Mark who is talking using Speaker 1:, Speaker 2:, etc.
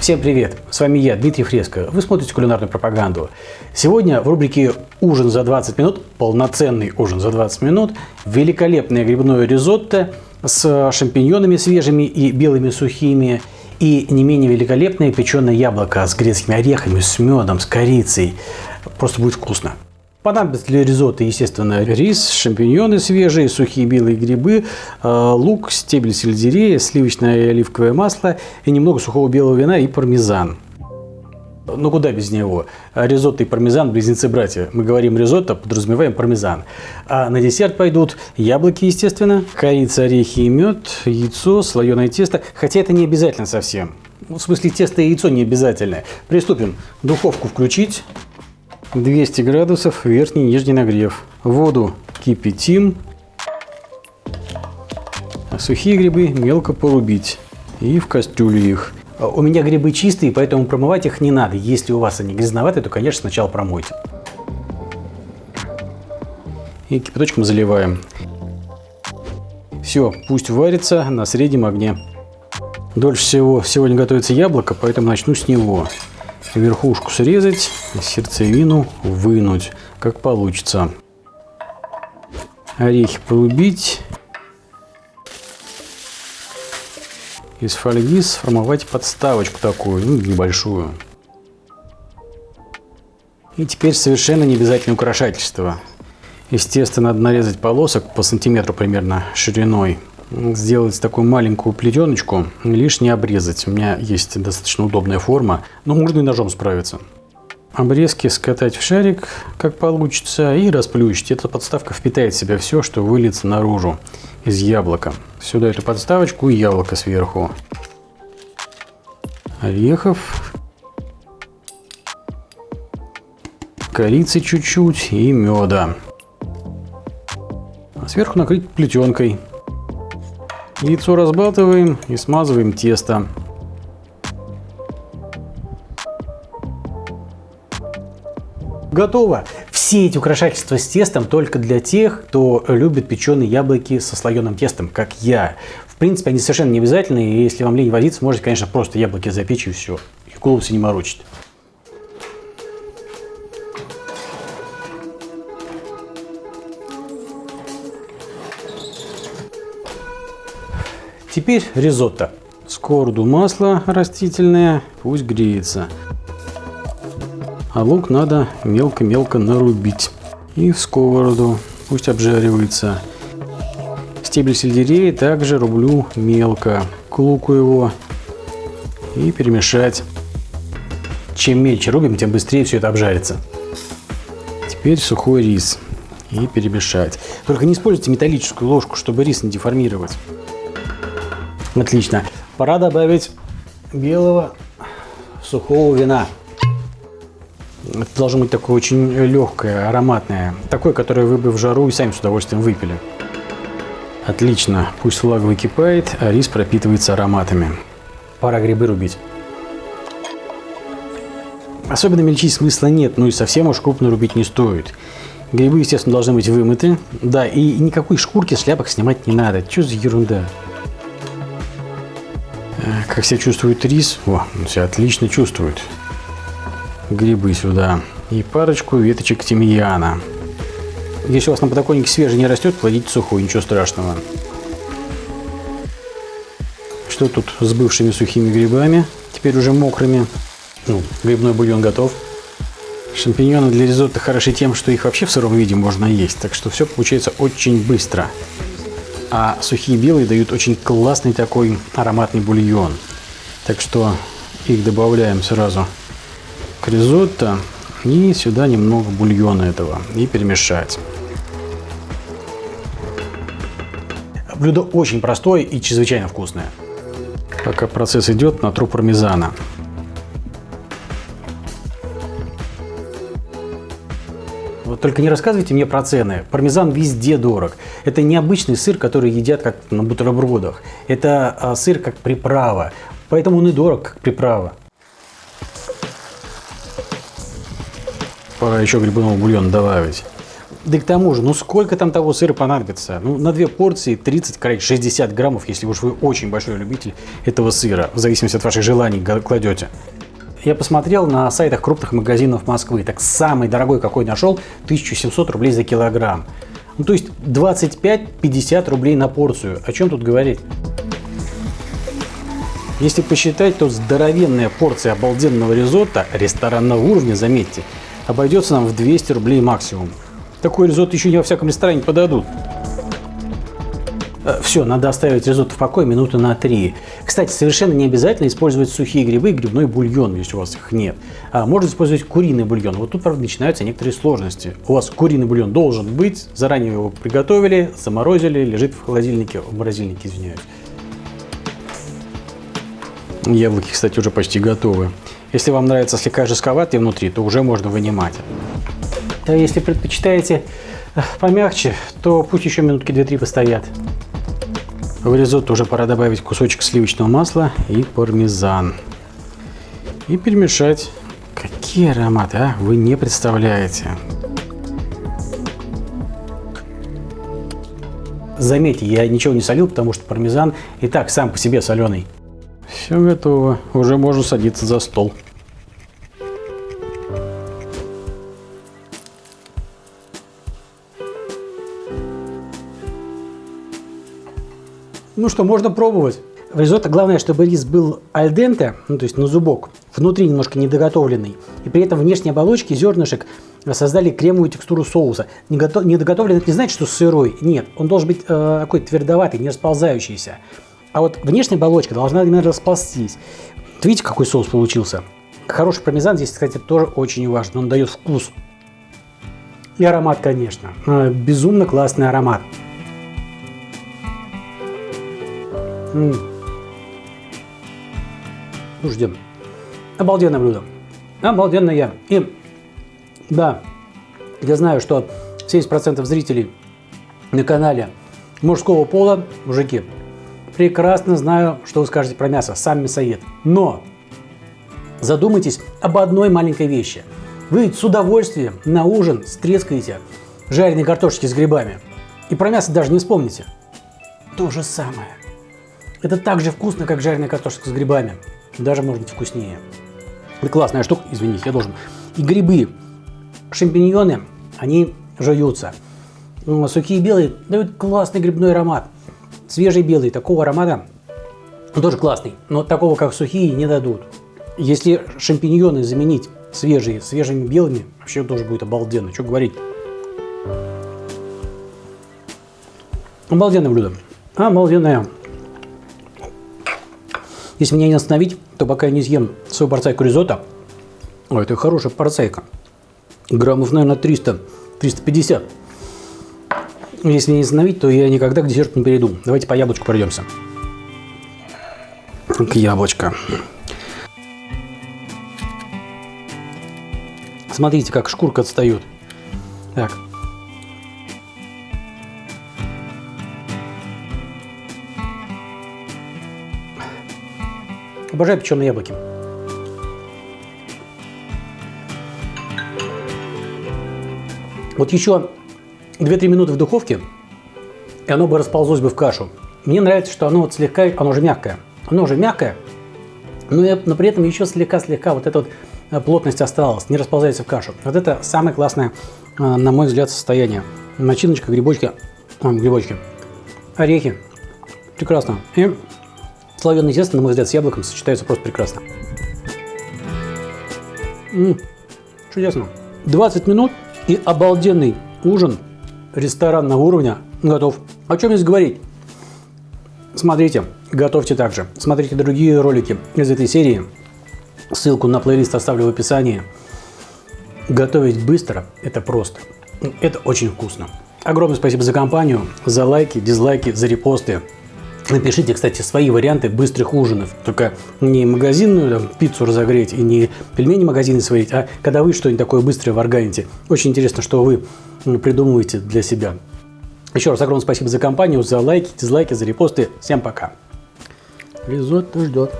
Speaker 1: Всем привет! С вами я, Дмитрий Фреско. Вы смотрите кулинарную пропаганду. Сегодня в рубрике «Ужин за 20 минут», полноценный ужин за 20 минут, великолепное грибное ризотто с шампиньонами свежими и белыми сухими, и не менее великолепное печеное яблоко с грецкими орехами, с медом, с корицей. Просто будет вкусно. Понадобится для ризотто, естественно, рис, шампиньоны свежие, сухие белые грибы, э, лук, стебель сельдерея, сливочное и оливковое масло и немного сухого белого вина и пармезан. Ну куда без него? Ризотто и пармезан – близнецы-братья. Мы говорим ризотто, подразумеваем пармезан. А на десерт пойдут яблоки, естественно, корица, орехи и мед, яйцо, слоеное тесто. Хотя это не обязательно совсем. В смысле, тесто и яйцо не обязательно. Приступим. Духовку включить. 200 градусов, верхний и нижний нагрев. Воду кипятим. А сухие грибы мелко порубить. И в кастрюлю их. А у меня грибы чистые, поэтому промывать их не надо. Если у вас они грязноватые, то, конечно, сначала промойте. И кипяточком заливаем. Все, пусть варится на среднем огне. Дольше всего сегодня готовится яблоко, поэтому начну с него верхушку срезать, сердцевину вынуть, как получится. Орехи порубить. Из фольги сформовать подставочку такую, ну, небольшую. И теперь совершенно не обязательно украшательство. Естественно, надо нарезать полосок по сантиметру примерно шириной сделать такую маленькую плетеночку, лишь не обрезать. У меня есть достаточно удобная форма, но можно и ножом справиться. Обрезки скатать в шарик, как получится, и расплющить. Эта подставка впитает в себя все, что выльется наружу из яблока. Сюда эту подставочку и яблоко сверху. Орехов. Корицы чуть-чуть и меда. А сверху накрыть плетенкой. Яйцо разбалтываем и смазываем тесто. Готово! Все эти украшательства с тестом только для тех, кто любит печеные яблоки со слоеным тестом, как я. В принципе, они совершенно не обязательны, и если вам лень возиться, можете, конечно, просто яблоки запечь и все. И голову не морочить. Теперь ризотто. Сковороду масло растительное, пусть греется. А лук надо мелко-мелко нарубить. И в сковороду, пусть обжаривается. Стебель сельдерея также рублю мелко. К луку его и перемешать. Чем мельче рубим, тем быстрее все это обжарится. Теперь сухой рис и перемешать. Только не используйте металлическую ложку, чтобы рис не деформировать. Отлично. Пора добавить белого сухого вина. Это должно быть такое очень легкое, ароматное. Такое, которое вы бы в жару и сами с удовольствием выпили. Отлично. Пусть влага выкипает, а рис пропитывается ароматами. Пора грибы рубить. Особенно мельчить смысла нет, ну и совсем уж крупно рубить не стоит. Грибы, естественно, должны быть вымыты. Да, и никакой шкурки шляпок снимать не надо. Что за ерунда? Как себя чувствует рис? О, он себя отлично чувствует. Грибы сюда. И парочку веточек тимьяна. Если у вас на подоконнике свежий не растет, кладите сухой, ничего страшного. Что тут с бывшими сухими грибами? Теперь уже мокрыми. Ну, грибной бульон готов. Шампиньоны для ризотто хороши тем, что их вообще в сыром виде можно есть. Так что все получается очень быстро а сухие белые дают очень классный такой ароматный бульон. Так что их добавляем сразу к ризотто и сюда немного бульона этого и перемешать. Блюдо очень простое и чрезвычайно вкусное. Пока процесс идет, натру пармезана. Только не рассказывайте мне про цены. Пармезан везде дорог. Это необычный сыр, который едят как на бутербродах. Это а, сыр как приправа. Поэтому он и дорог, как приправа. Пора еще грибного бульона добавить. Да и к тому же, ну сколько там того сыра понадобится? Ну, на две порции 30, короче, 60 граммов, если уж вы очень большой любитель этого сыра, в зависимости от ваших желаний кладете. Я посмотрел на сайтах крупных магазинов Москвы. Так самый дорогой, какой нашел, 1700 рублей за килограмм. Ну, то есть 25-50 рублей на порцию. О чем тут говорить? Если посчитать, то здоровенная порция обалденного ризотто ресторанного уровня, заметьте, обойдется нам в 200 рублей максимум. Такой ризотто еще не во всяком ресторане подадут. Э, Все, надо оставить ризотто в покое минуты на 3. Кстати, совершенно не обязательно использовать сухие грибы и грибной бульон, если у вас их нет. А можно использовать куриный бульон. Вот тут, правда, начинаются некоторые сложности. У вас куриный бульон должен быть, заранее его приготовили, заморозили, лежит в холодильнике, в морозильнике, извиняюсь. Яблоки, кстати, уже почти готовы. Если вам нравится слегка жестковатые внутри, то уже можно вынимать. А если предпочитаете э, помягче, то пусть еще минутки 2-3 постоят. В ризотто уже пора добавить кусочек сливочного масла и пармезан. И перемешать. Какие ароматы, а? Вы не представляете. Заметьте, я ничего не солил, потому что пармезан и так сам по себе соленый. Все готово. Уже можно садиться за стол. Ну что, можно пробовать. В ризотто главное, чтобы рис был альденте, ну то есть на зубок, внутри немножко недоготовленный. И при этом внешней оболочке зернышек создали кремовую текстуру соуса. Недоготовленный это не значит, что сырой. Нет, он должен быть э, такой твердоватый, не расползающийся. А вот внешняя оболочка должна именно расползтись. Видите, какой соус получился? Хороший пармезан здесь, кстати, тоже очень важно. Он дает вкус. И аромат, конечно. Э, безумно классный аромат. М -м. Слушайте, обалденное блюдо. Обалденное. И да, я знаю, что 70% зрителей на канале мужского пола, мужики, прекрасно знаю, что вы скажете про мясо, сам мясоед. Но задумайтесь об одной маленькой вещи. Вы с удовольствием на ужин стрескаете жареные картошки с грибами. И про мясо даже не вспомните. То же самое. Это так же вкусно, как жареная картошка с грибами. Даже может быть вкуснее. И классная штука, извините, я должен. И грибы, шампиньоны, они жуются. Ну, сухие белые дают классный грибной аромат. Свежий белый, такого аромата он тоже классный, но такого, как сухие, не дадут. Если шампиньоны заменить свежие, свежими белыми, вообще тоже будет обалденно. Что говорить? Обалденное блюдо. Обалденное. Если меня не остановить, то пока я не съем свою порцайку ризотто, о, это хорошая порцайка, граммов, наверное, 300, 350. Если не остановить, то я никогда к десерту не перейду. Давайте по яблочку пройдемся. К яблочко. Смотрите, как шкурка отстает. Так, Обожаю печеные яблоки. Вот еще 2-3 минуты в духовке, и оно бы расползлось бы в кашу. Мне нравится, что оно вот слегка, оно уже мягкое. Оно уже мягкое, но, но при этом еще слегка-слегка вот эта вот э, плотность осталась, не расползается в кашу. Вот это самое классное, э, на мой взгляд, состояние. Начиночка, грибочки, грибочки, орехи. Прекрасно. И Слоеное тесто, на мой взгляд, с яблоком сочетается просто прекрасно. М -м, чудесно. 20 минут и обалденный ужин ресторанного уровня готов. О чем здесь говорить? Смотрите, готовьте также. Смотрите другие ролики из этой серии. Ссылку на плейлист оставлю в описании. Готовить быстро – это просто. Это очень вкусно. Огромное спасибо за компанию, за лайки, дизлайки, за репосты. Напишите, кстати, свои варианты быстрых ужинов. Только не магазинную там, пиццу разогреть и не пельмени магазины сварить, а когда вы что-нибудь такое быстрое варганите. Очень интересно, что вы придумываете для себя. Еще раз огромное спасибо за компанию, за лайки, дизлайки, за репосты. Всем пока. Ризотто ждет.